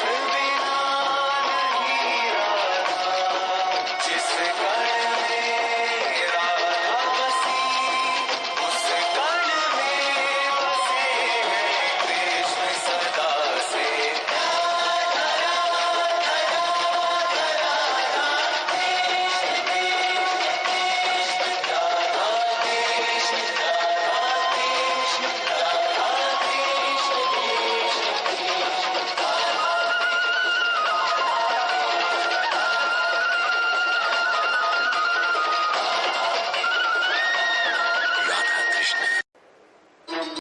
Smooth